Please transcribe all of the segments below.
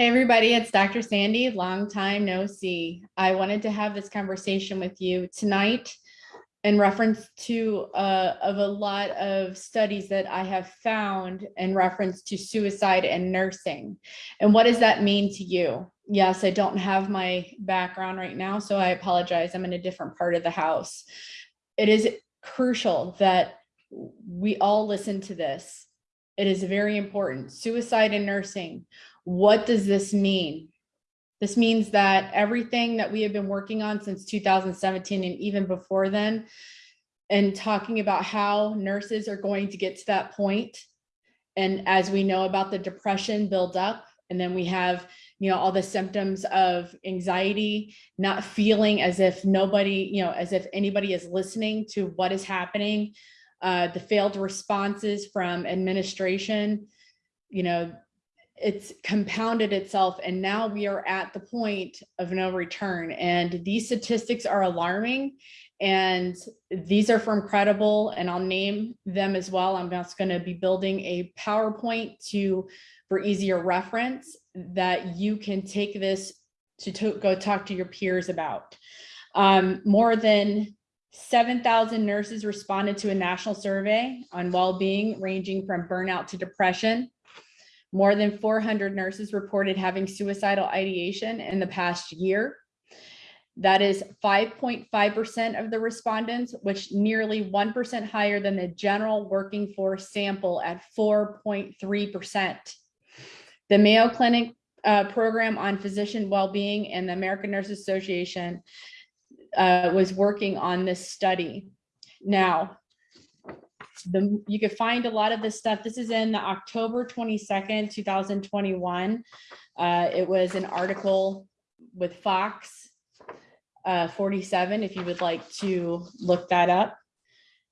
Hey, everybody, it's Dr. Sandy. Long time no see. I wanted to have this conversation with you tonight in reference to uh, of a lot of studies that I have found in reference to suicide and nursing. And what does that mean to you? Yes, I don't have my background right now, so I apologize. I'm in a different part of the house. It is crucial that we all listen to this. It is very important. Suicide and nursing what does this mean? This means that everything that we have been working on since 2017 and even before then, and talking about how nurses are going to get to that point. And as we know about the depression build up, and then we have, you know, all the symptoms of anxiety, not feeling as if nobody, you know, as if anybody is listening to what is happening, uh, the failed responses from administration, you know, it's compounded itself and now we are at the point of no return. And these statistics are alarming and these are from credible and i'll name them as well. I'm just going to be building a powerpoint to for easier reference that you can take this to, go talk to your peers about. Um, more than 7,000 nurses responded to a national survey on well-being ranging from burnout to depression more than 400 nurses reported having suicidal ideation in the past year. That is 5.5% of the respondents, which nearly 1% higher than the general working force sample at 4.3%. The Mayo Clinic uh, program on physician well-being and the American Nurse Association uh, was working on this study. Now, the you can find a lot of this stuff. This is in the October 22nd, 2021. Uh, it was an article with Fox uh, 47, if you would like to look that up.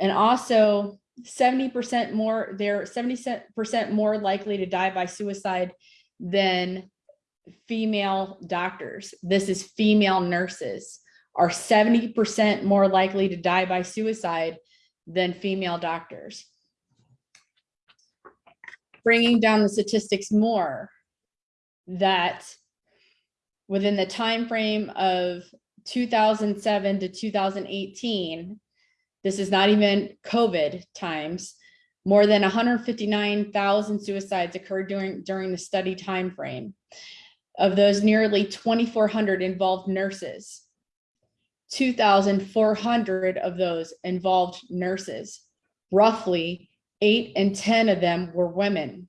And also 70% more, they're 70% more likely to die by suicide than female doctors. This is female nurses are 70% more likely to die by suicide than female doctors. Bringing down the statistics more that within the time frame of 2007 to 2018, this is not even COVID times, more than 159,000 suicides occurred during, during the study time frame. Of those, nearly 2,400 involved nurses. 2,400 of those involved nurses. Roughly eight and 10 of them were women.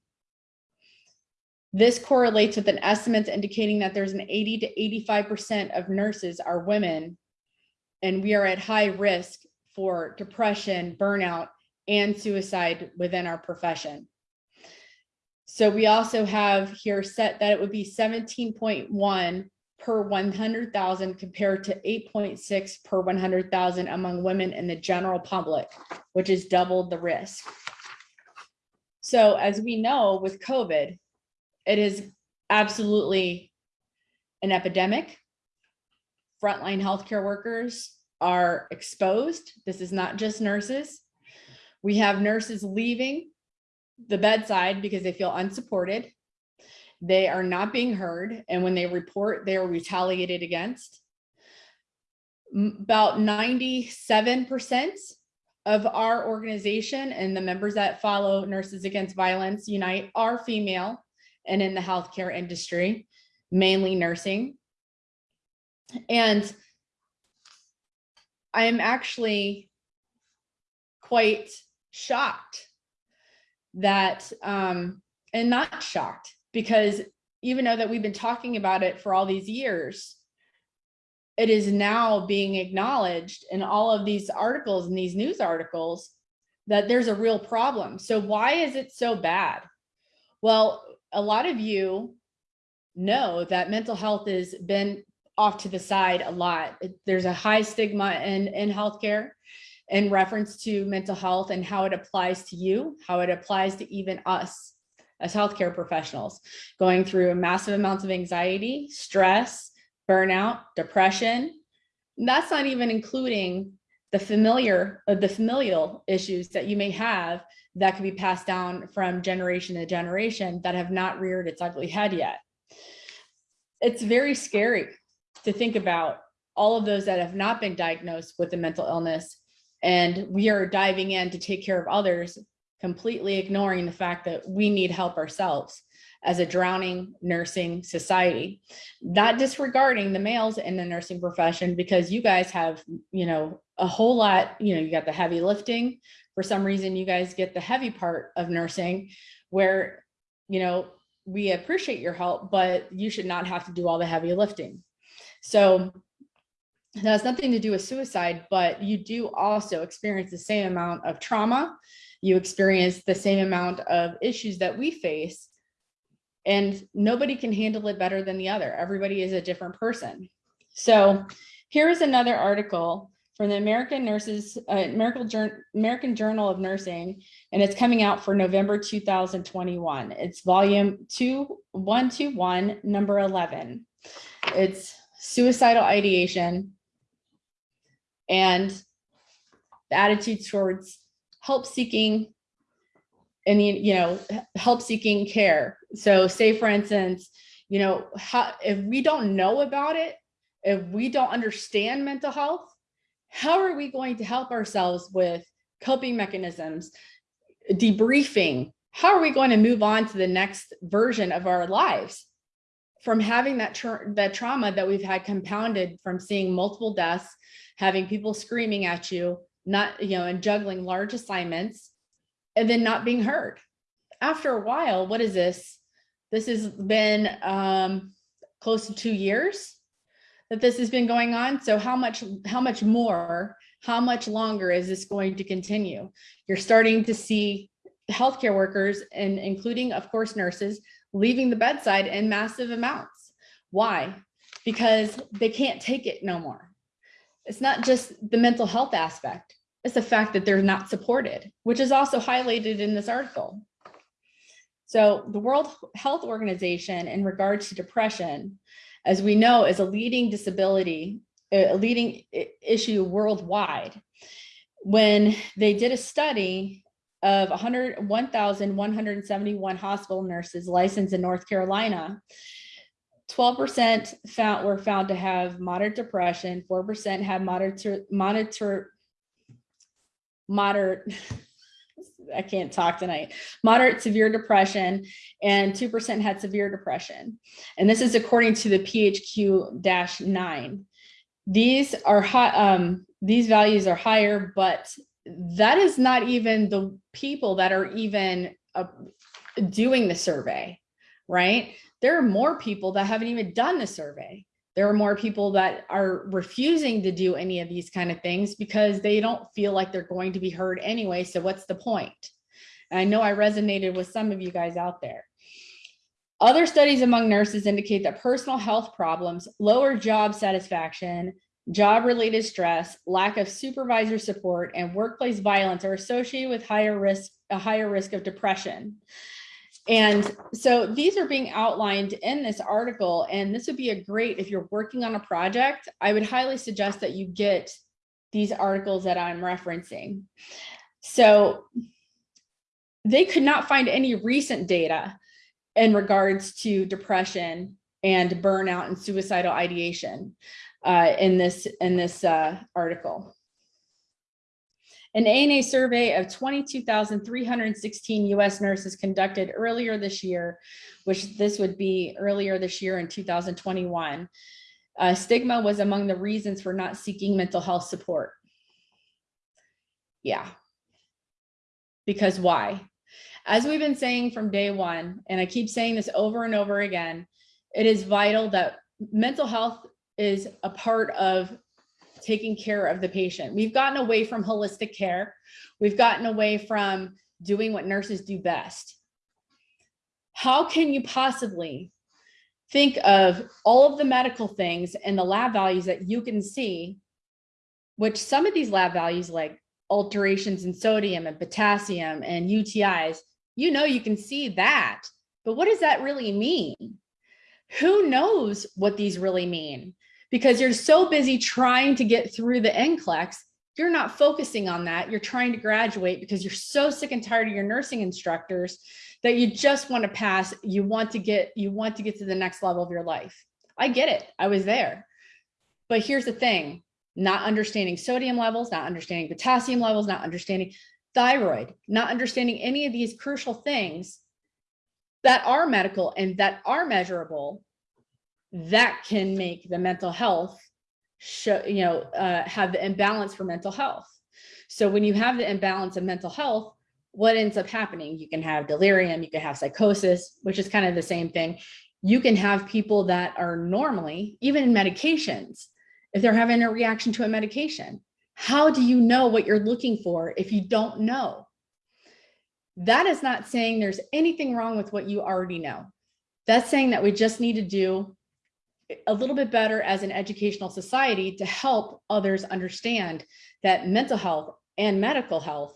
This correlates with an estimate indicating that there's an 80 to 85% of nurses are women, and we are at high risk for depression, burnout, and suicide within our profession. So we also have here set that it would be 17.1 per 100,000 compared to 8.6 per 100,000 among women in the general public, which is double the risk. So as we know with COVID, it is absolutely an epidemic. Frontline healthcare workers are exposed. This is not just nurses. We have nurses leaving the bedside because they feel unsupported they are not being heard. And when they report, they are retaliated against. About 97% of our organization and the members that follow Nurses Against Violence Unite are female and in the healthcare industry, mainly nursing. And I am actually quite shocked that, um, and not shocked, because even though that we've been talking about it for all these years, it is now being acknowledged in all of these articles and these news articles that there's a real problem. So why is it so bad? Well, a lot of you know that mental health has been off to the side a lot. There's a high stigma in, in healthcare in reference to mental health and how it applies to you, how it applies to even us as healthcare professionals, going through massive amounts of anxiety, stress, burnout, depression. That's not even including the familiar, uh, the familial issues that you may have that could be passed down from generation to generation that have not reared its ugly head yet. it's very scary to think about all of those that have not been diagnosed with a mental illness. And we are diving in to take care of others, completely ignoring the fact that we need help ourselves as a drowning nursing society, not disregarding the males in the nursing profession because you guys have, you know, a whole lot, you know, you got the heavy lifting. For some reason, you guys get the heavy part of nursing where, you know, we appreciate your help, but you should not have to do all the heavy lifting. So that has nothing to do with suicide, but you do also experience the same amount of trauma. You experience the same amount of issues that we face and nobody can handle it better than the other. Everybody is a different person. So here is another article from the American Nurses, uh, American, American Journal of Nursing, and it's coming out for November 2021. It's volume 2121, number 11. It's suicidal ideation and the attitude towards help seeking and you know help seeking care. So say for instance you know how if we don't know about it if we don't understand mental health how are we going to help ourselves with coping mechanisms debriefing? How are we going to move on to the next version of our lives from having that tra that trauma that we've had compounded from seeing multiple deaths having people screaming at you not you know and juggling large assignments and then not being heard. After a while, what is this? This has been um, close to two years that this has been going on. So how much, how much more, how much longer is this going to continue? You're starting to see healthcare workers and including, of course, nurses leaving the bedside in massive amounts. Why? Because they can't take it no more. It's not just the mental health aspect It's the fact that they're not supported, which is also highlighted in this article. So the World Health Organization in regards to depression, as we know, is a leading disability, a leading issue worldwide. When they did a study of 101,171 hospital nurses licensed in North Carolina, 12% found were found to have moderate depression, 4% had moderate, moderate, moderate, I can't talk tonight, moderate severe depression, and 2% had severe depression. And this is according to the PHQ-9. These are high, um, these values are higher, but that is not even the people that are even uh, doing the survey, right? There are more people that haven't even done the survey there are more people that are refusing to do any of these kind of things because they don't feel like they're going to be heard anyway. So what's the point? And I know I resonated with some of you guys out there. Other studies among nurses indicate that personal health problems, lower job satisfaction, job-related stress, lack of supervisor support, and workplace violence are associated with higher risk, a higher risk of depression. And so these are being outlined in this article, and this would be a great, if you're working on a project, I would highly suggest that you get these articles that I'm referencing. So they could not find any recent data in regards to depression and burnout and suicidal ideation uh, in this in this uh, article. An ANA survey of 22,316 US nurses conducted earlier this year, which this would be earlier this year in 2021. Uh, stigma was among the reasons for not seeking mental health support. Yeah. Because why? As we've been saying from day one, and I keep saying this over and over again, it is vital that mental health is a part of taking care of the patient. We've gotten away from holistic care. We've gotten away from doing what nurses do best. How can you possibly think of all of the medical things and the lab values that you can see, which some of these lab values like alterations in sodium and potassium and UTIs, you know, you can see that, but what does that really mean? Who knows what these really mean? Because you're so busy trying to get through the NCLEX, you're not focusing on that. You're trying to graduate because you're so sick and tired of your nursing instructors that you just want to pass. You want to get, you want to get to the next level of your life. I get it. I was there. But here's the thing, not understanding sodium levels, not understanding potassium levels, not understanding thyroid, not understanding any of these crucial things that are medical and that are measurable that can make the mental health show, you know, uh, have the imbalance for mental health. So when you have the imbalance of mental health, what ends up happening? You can have delirium, you can have psychosis, which is kind of the same thing. You can have people that are normally, even in medications, if they're having a reaction to a medication, how do you know what you're looking for if you don't know? That is not saying there's anything wrong with what you already know. That's saying that we just need to do a little bit better as an educational society to help others understand that mental health and medical health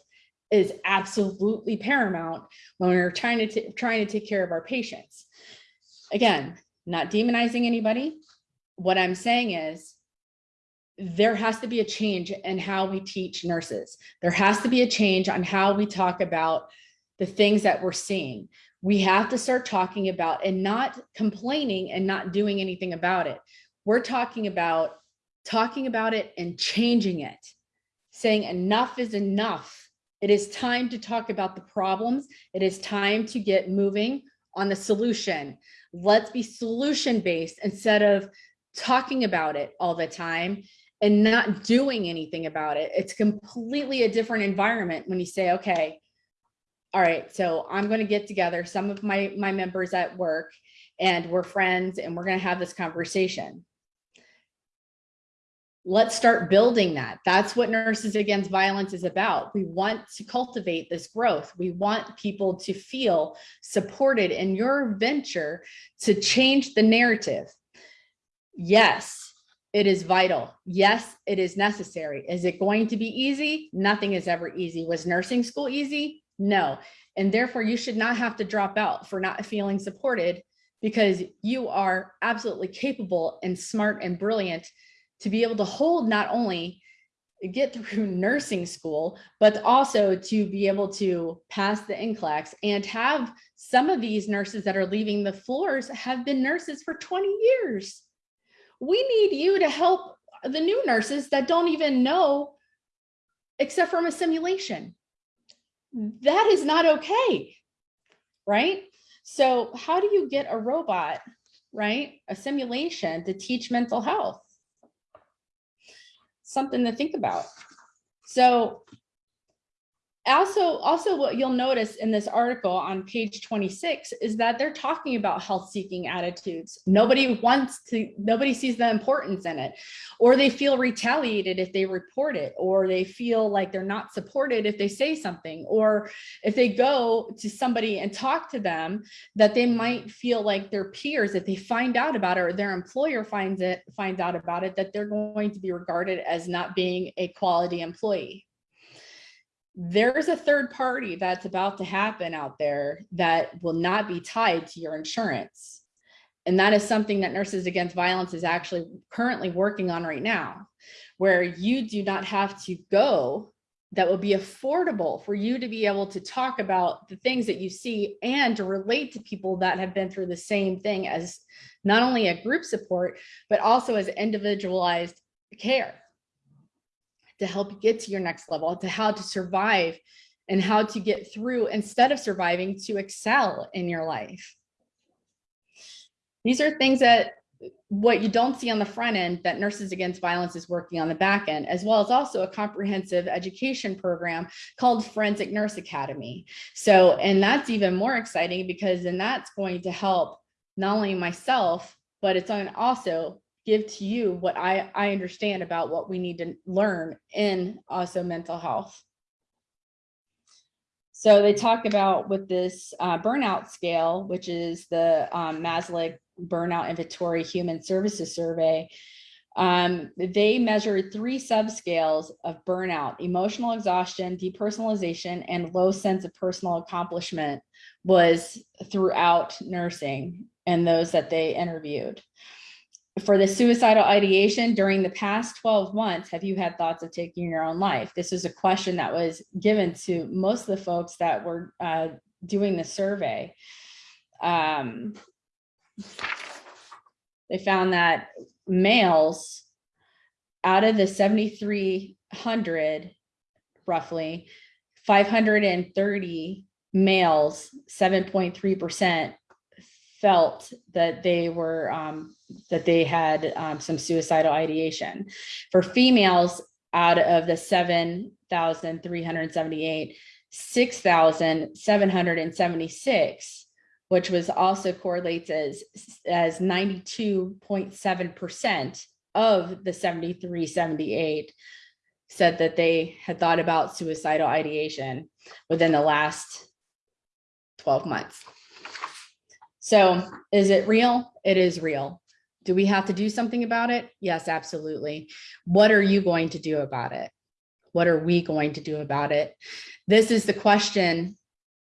is absolutely paramount when we're trying to trying to take care of our patients. Again, not demonizing anybody. What I'm saying is there has to be a change in how we teach nurses. There has to be a change on how we talk about the things that we're seeing. We have to start talking about and not complaining and not doing anything about it. We're talking about talking about it and changing it, saying enough is enough. It is time to talk about the problems. It is time to get moving on the solution. Let's be solution based instead of talking about it all the time and not doing anything about it. It's completely a different environment when you say, okay, all right, so I'm going to get together some of my, my members at work and we're friends and we're going to have this conversation. Let's start building that. That's what Nurses Against Violence is about. We want to cultivate this growth. We want people to feel supported in your venture to change the narrative. Yes, it is vital. Yes, it is necessary. Is it going to be easy? Nothing is ever easy. Was nursing school easy? No. And therefore you should not have to drop out for not feeling supported because you are absolutely capable and smart and brilliant to be able to hold not only get through nursing school, but also to be able to pass the NCLEX and have some of these nurses that are leaving the floors have been nurses for 20 years. We need you to help the new nurses that don't even know except from a simulation that is not okay, right? So how do you get a robot, right? A simulation to teach mental health? Something to think about. So also, also what you'll notice in this article on page 26 is that they're talking about health seeking attitudes. Nobody wants to, nobody sees the importance in it, or they feel retaliated if they report it, or they feel like they're not supported if they say something, or if they go to somebody and talk to them that they might feel like their peers, if they find out about it or their employer finds it, finds out about it, that they're going to be regarded as not being a quality employee there's a third party that's about to happen out there that will not be tied to your insurance. And that is something that Nurses Against Violence is actually currently working on right now, where you do not have to go that will be affordable for you to be able to talk about the things that you see and to relate to people that have been through the same thing as not only a group support, but also as individualized care to help you get to your next level, to how to survive and how to get through instead of surviving to excel in your life. These are things that what you don't see on the front end that Nurses Against Violence is working on the back end, as well as also a comprehensive education program called Forensic Nurse Academy. So, and that's even more exciting because then that's going to help not only myself, but it's on also give to you what I, I understand about what we need to learn in also mental health. So they talk about with this uh, burnout scale, which is the um, Maslach Burnout Inventory Human Services Survey. Um, they measured three subscales of burnout, emotional exhaustion, depersonalization, and low sense of personal accomplishment was throughout nursing and those that they interviewed for the suicidal ideation during the past 12 months, have you had thoughts of taking your own life? This is a question that was given to most of the folks that were uh, doing the survey. Um, they found that males out of the seventy-three hundred roughly, five hundred and thirty males, seven point three percent felt that they were, um, that they had, um, some suicidal ideation. For females, out of the seven thousand three hundred and seventy-eight, six thousand seven hundred and seventy-six, which was also correlates as, as ninety-two point seven percent of the 7378 said that they had thought about suicidal ideation within the last twelve months. So is it real? It is real. Do we have to do something about it? Yes, absolutely. What are you going to do about it? What are we going to do about it? This is the question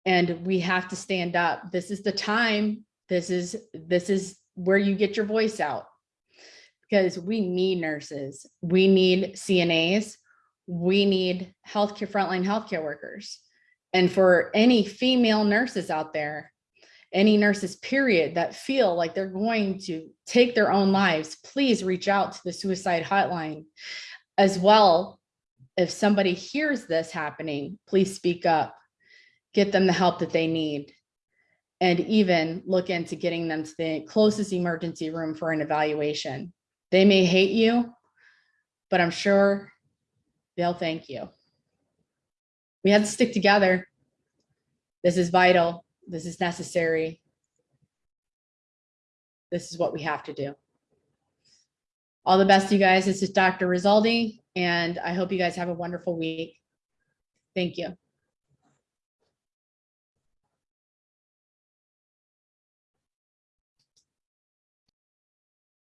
and we have to stand up. This is the time. This is, this is where you get your voice out. Because we need nurses, we need CNAs, we need healthcare, frontline healthcare workers. And for any female nurses out there, any nurses period that feel like they're going to take their own lives, please reach out to the suicide hotline. As well, if somebody hears this happening, please speak up, get them the help that they need. And even look into getting them to the closest emergency room for an evaluation. They may hate you, but I'm sure they'll thank you. We have to stick together. This is vital. This is necessary. This is what we have to do. All the best, you guys. This is Dr. Rizaldi, and I hope you guys have a wonderful week. Thank you.